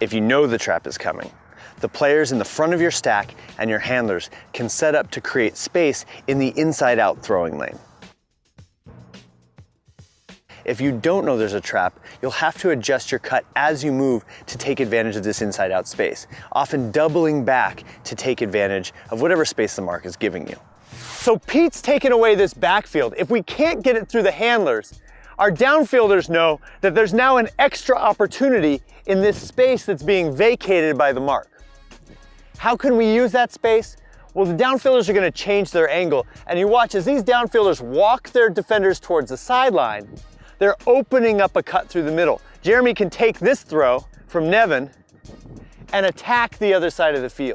if you know the trap is coming. The players in the front of your stack and your handlers can set up to create space in the inside out throwing lane. If you don't know there's a trap, you'll have to adjust your cut as you move to take advantage of this inside out space, often doubling back to take advantage of whatever space the mark is giving you. So Pete's taken away this backfield. If we can't get it through the handlers, our downfielders know that there's now an extra opportunity in this space that's being vacated by the mark. How can we use that space? Well, the downfielders are gonna change their angle, and you watch as these downfielders walk their defenders towards the sideline, they're opening up a cut through the middle. Jeremy can take this throw from Nevin and attack the other side of the field.